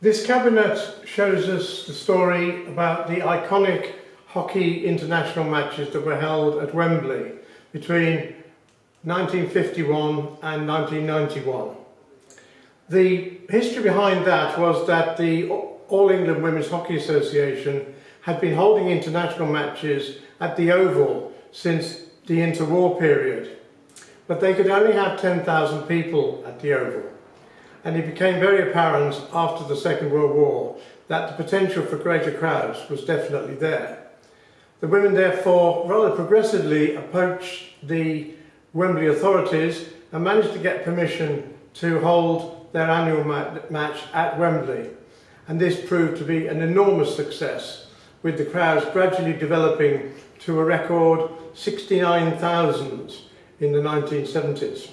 This cabinet shows us the story about the iconic hockey international matches that were held at Wembley between 1951 and 1991. The history behind that was that the All England Women's Hockey Association had been holding international matches at the Oval since the interwar period, but they could only have 10,000 people at the Oval and it became very apparent after the Second World War that the potential for greater crowds was definitely there. The women therefore rather progressively approached the Wembley authorities and managed to get permission to hold their annual ma match at Wembley and this proved to be an enormous success with the crowds gradually developing to a record 69,000 in the 1970s.